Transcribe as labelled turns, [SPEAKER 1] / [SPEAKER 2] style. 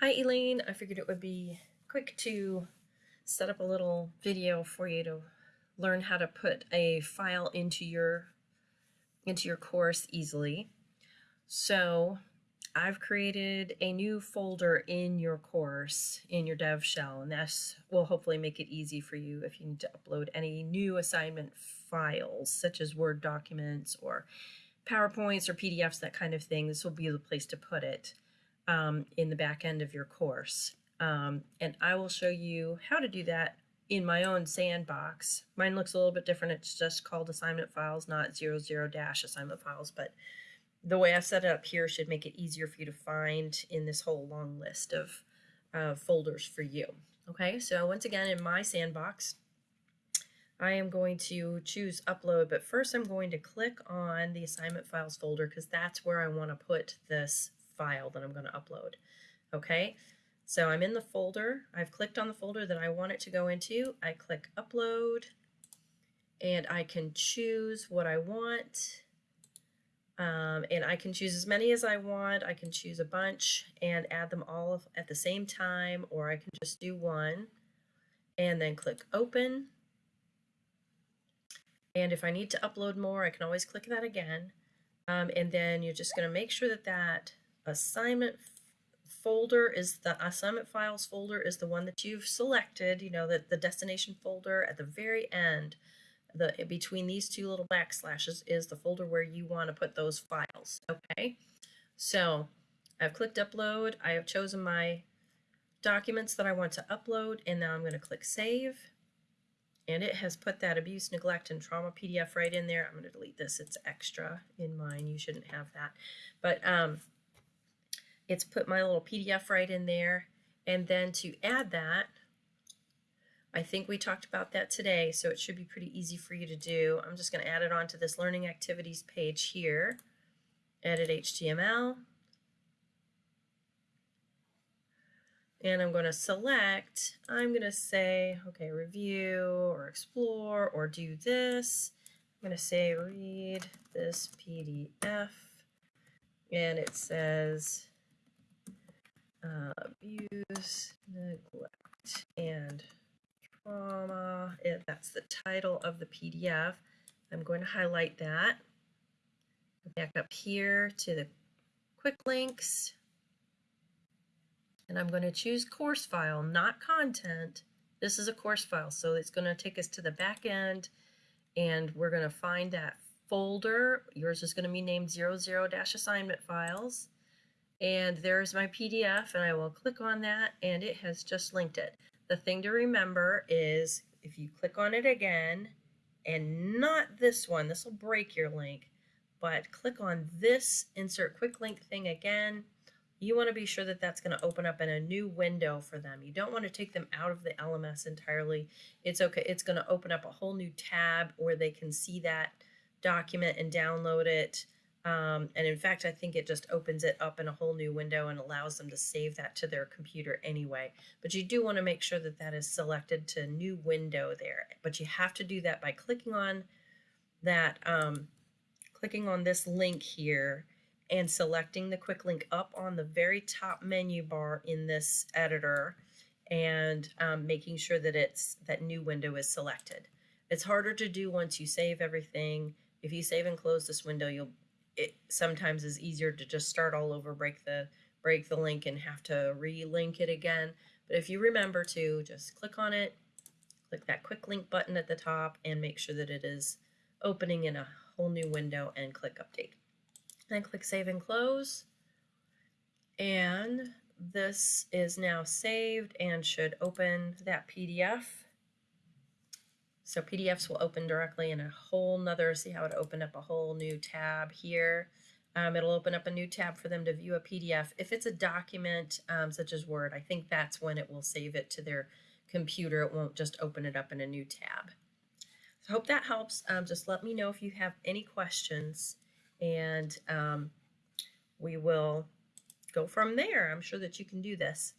[SPEAKER 1] Hi Elaine, I figured it would be quick to set up a little video for you to learn how to put a file into your into your course easily. So I've created a new folder in your course in your dev shell and this will hopefully make it easy for you if you need to upload any new assignment files such as Word documents or PowerPoints or PDFs, that kind of thing. This will be the place to put it um, in the back end of your course. Um, and I will show you how to do that in my own sandbox. Mine looks a little bit different. It's just called assignment files, not zero zero dash assignment files, but the way I've set it up here should make it easier for you to find in this whole long list of uh, folders for you. Okay, so once again, in my sandbox, I am going to choose upload, but first I'm going to click on the assignment files folder because that's where I want to put this file that I'm going to upload. Okay, so I'm in the folder. I've clicked on the folder that I want it to go into. I click upload and I can choose what I want. Um, and I can choose as many as I want. I can choose a bunch and add them all at the same time, or I can just do one and then click open. And if I need to upload more, I can always click that again. Um, and then you're just going to make sure that that assignment folder is the assignment files folder is the one that you've selected, you know, that the destination folder at the very end, the between these two little backslashes is the folder where you want to put those files, okay? So I've clicked upload, I have chosen my documents that I want to upload, and now I'm going to click save. And it has put that abuse, neglect, and trauma PDF right in there. I'm going to delete this. It's extra in mine. You shouldn't have that. But um, it's put my little PDF right in there. And then to add that, I think we talked about that today, so it should be pretty easy for you to do. I'm just going to add it onto this Learning Activities page here. Edit HTML. And I'm going to select, I'm going to say, okay, review or explore or do this. I'm going to say read this PDF. And it says abuse, neglect, and trauma. It, that's the title of the PDF. I'm going to highlight that. Back up here to the quick links. And I'm going to choose course file, not content. This is a course file, so it's going to take us to the back end and we're going to find that folder. Yours is going to be named 00-assignment files and there's my PDF and I will click on that and it has just linked it. The thing to remember is if you click on it again and not this one, this will break your link, but click on this insert quick link thing again, you want to be sure that that's going to open up in a new window for them. You don't want to take them out of the LMS entirely. It's okay. It's going to open up a whole new tab where they can see that document and download it. Um, and in fact, I think it just opens it up in a whole new window and allows them to save that to their computer anyway. But you do want to make sure that that is selected to new window there. But you have to do that by clicking on that, um, clicking on this link here and selecting the quick link up on the very top menu bar in this editor and um, making sure that it's that new window is selected. It's harder to do once you save everything. If you save and close this window, you'll it sometimes is easier to just start all over, break the break the link and have to relink it again. But if you remember to just click on it, click that quick link button at the top and make sure that it is opening in a whole new window and click update. Then click save and close. And this is now saved and should open that PDF. So PDFs will open directly in a whole nother, see how it opened up a whole new tab here. Um, it'll open up a new tab for them to view a PDF. If it's a document um, such as Word, I think that's when it will save it to their computer. It won't just open it up in a new tab. So I hope that helps. Um, just let me know if you have any questions and um, we will go from there. I'm sure that you can do this.